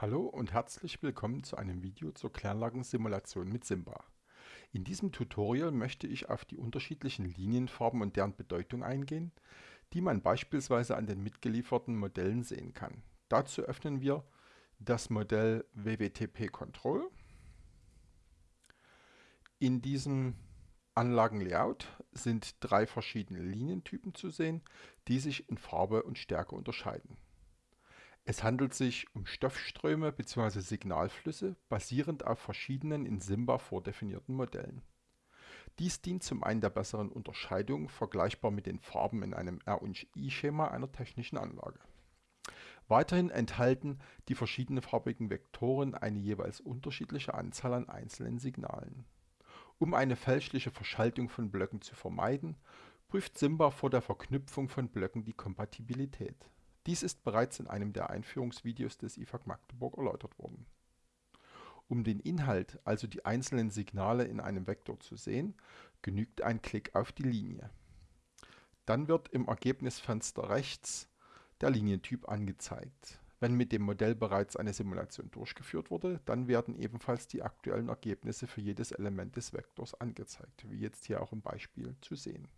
Hallo und herzlich willkommen zu einem Video zur Kläranlagensimulation mit Simba. In diesem Tutorial möchte ich auf die unterschiedlichen Linienfarben und deren Bedeutung eingehen, die man beispielsweise an den mitgelieferten Modellen sehen kann. Dazu öffnen wir das Modell WWTP Control. In diesem Anlagenlayout sind drei verschiedene Linientypen zu sehen, die sich in Farbe und Stärke unterscheiden. Es handelt sich um Stoffströme bzw. Signalflüsse basierend auf verschiedenen in Simba vordefinierten Modellen. Dies dient zum einen der besseren Unterscheidung, vergleichbar mit den Farben in einem R&I-Schema einer technischen Anlage. Weiterhin enthalten die verschiedenfarbigen Vektoren eine jeweils unterschiedliche Anzahl an einzelnen Signalen. Um eine fälschliche Verschaltung von Blöcken zu vermeiden, prüft Simba vor der Verknüpfung von Blöcken die Kompatibilität dies ist bereits in einem der Einführungsvideos des IFAC Magdeburg erläutert worden. Um den Inhalt, also die einzelnen Signale in einem Vektor zu sehen, genügt ein Klick auf die Linie. Dann wird im Ergebnisfenster rechts der Linientyp angezeigt. Wenn mit dem Modell bereits eine Simulation durchgeführt wurde, dann werden ebenfalls die aktuellen Ergebnisse für jedes Element des Vektors angezeigt, wie jetzt hier auch im Beispiel zu sehen.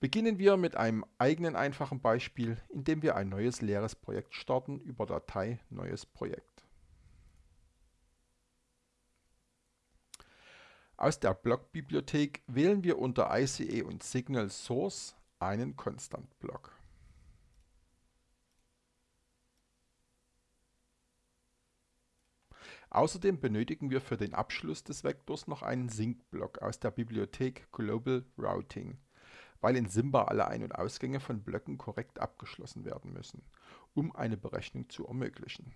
Beginnen wir mit einem eigenen einfachen Beispiel, indem wir ein neues leeres Projekt starten über Datei Neues Projekt. Aus der Blockbibliothek wählen wir unter ICE und Signal Source einen Constant-Block. Außerdem benötigen wir für den Abschluss des Vektors noch einen Sync-Block aus der Bibliothek Global Routing weil in Simba alle Ein- und Ausgänge von Blöcken korrekt abgeschlossen werden müssen, um eine Berechnung zu ermöglichen.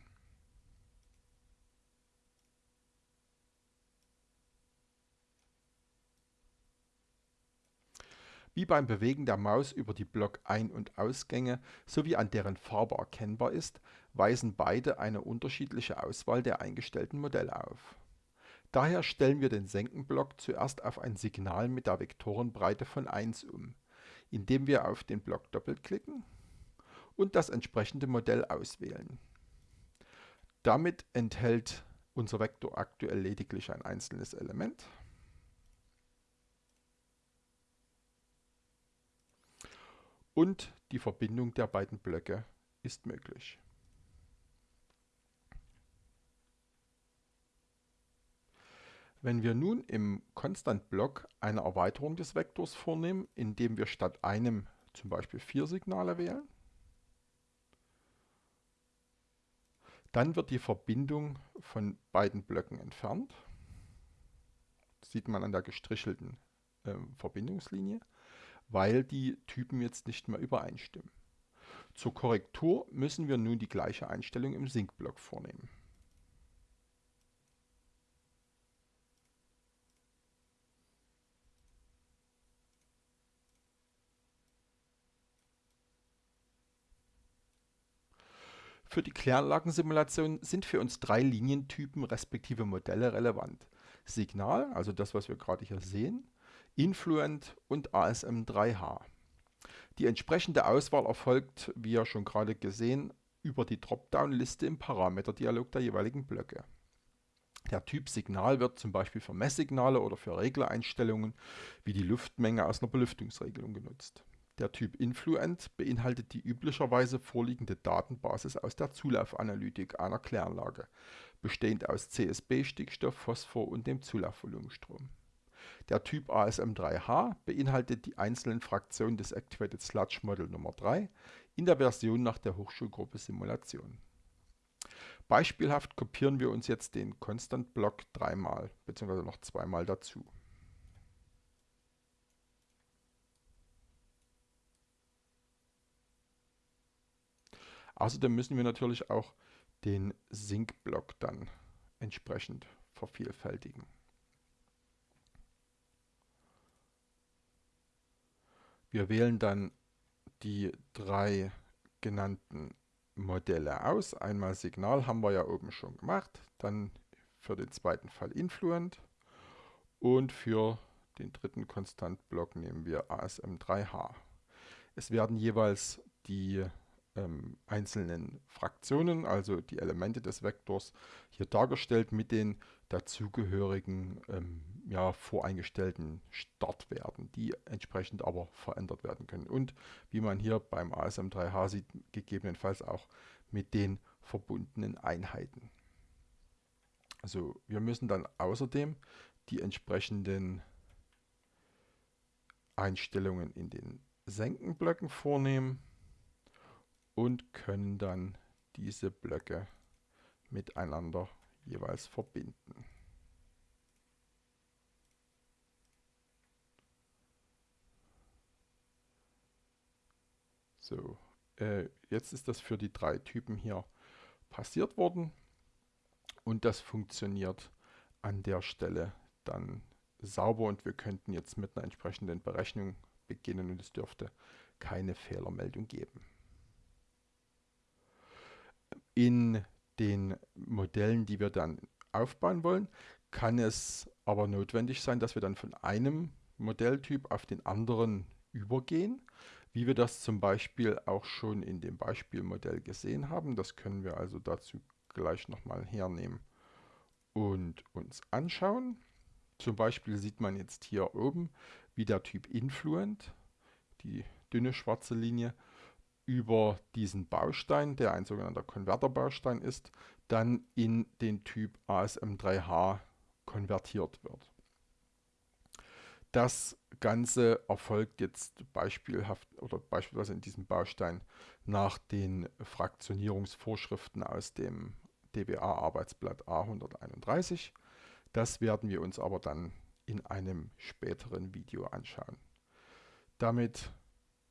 Wie beim Bewegen der Maus über die Block-Ein- und Ausgänge sowie an deren Farbe erkennbar ist, weisen beide eine unterschiedliche Auswahl der eingestellten Modelle auf. Daher stellen wir den Senkenblock zuerst auf ein Signal mit der Vektorenbreite von 1 um, indem wir auf den Block doppelklicken und das entsprechende Modell auswählen. Damit enthält unser Vektor aktuell lediglich ein einzelnes Element. Und die Verbindung der beiden Blöcke ist möglich. Wenn wir nun im Constant-Block eine Erweiterung des Vektors vornehmen, indem wir statt einem zum Beispiel vier Signale wählen, dann wird die Verbindung von beiden Blöcken entfernt. Das sieht man an der gestrichelten äh, Verbindungslinie, weil die Typen jetzt nicht mehr übereinstimmen. Zur Korrektur müssen wir nun die gleiche Einstellung im Sync-Block vornehmen. Für die Kläranlagensimulation sind für uns drei Linientypen respektive Modelle relevant. Signal, also das, was wir gerade hier sehen, Influent und ASM3H. Die entsprechende Auswahl erfolgt, wie ja schon gerade gesehen, über die Dropdown-Liste im Parameterdialog der jeweiligen Blöcke. Der Typ Signal wird zum Beispiel für Messsignale oder für Reglereinstellungen wie die Luftmenge aus einer Belüftungsregelung genutzt. Der Typ Influent beinhaltet die üblicherweise vorliegende Datenbasis aus der Zulaufanalytik einer Kläranlage, bestehend aus CSB, Stickstoff, Phosphor und dem Zulaufvolumenstrom. Der Typ ASM3H beinhaltet die einzelnen Fraktionen des Activated Sludge Model Nummer 3 in der Version nach der Hochschulgruppe Simulation. Beispielhaft kopieren wir uns jetzt den Constant Block dreimal bzw. noch zweimal dazu. Außerdem müssen wir natürlich auch den Sync-Block dann entsprechend vervielfältigen. Wir wählen dann die drei genannten Modelle aus. Einmal Signal haben wir ja oben schon gemacht, dann für den zweiten Fall Influent und für den dritten Konstantblock nehmen wir ASM3H. Es werden jeweils die ähm, einzelnen Fraktionen, also die Elemente des Vektors, hier dargestellt mit den dazugehörigen ähm, ja, voreingestellten Startwerten, die entsprechend aber verändert werden können. Und wie man hier beim ASM3H sieht, gegebenenfalls auch mit den verbundenen Einheiten. Also wir müssen dann außerdem die entsprechenden Einstellungen in den Senkenblöcken vornehmen und können dann diese Blöcke miteinander jeweils verbinden. So, äh, jetzt ist das für die drei Typen hier passiert worden und das funktioniert an der Stelle dann sauber und wir könnten jetzt mit einer entsprechenden Berechnung beginnen und es dürfte keine Fehlermeldung geben. In den Modellen, die wir dann aufbauen wollen, kann es aber notwendig sein, dass wir dann von einem Modelltyp auf den anderen übergehen, wie wir das zum Beispiel auch schon in dem Beispielmodell gesehen haben. Das können wir also dazu gleich nochmal hernehmen und uns anschauen. Zum Beispiel sieht man jetzt hier oben, wie der Typ Influent, die dünne schwarze Linie, über diesen Baustein, der ein sogenannter Konverterbaustein ist, dann in den Typ ASM3H konvertiert wird. Das Ganze erfolgt jetzt beispielhaft oder beispielsweise in diesem Baustein nach den Fraktionierungsvorschriften aus dem DBA-Arbeitsblatt A131. Das werden wir uns aber dann in einem späteren Video anschauen. Damit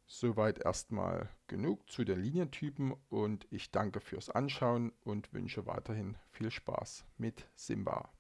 Soweit erstmal genug zu den Linientypen und ich danke fürs Anschauen und wünsche weiterhin viel Spaß mit Simba.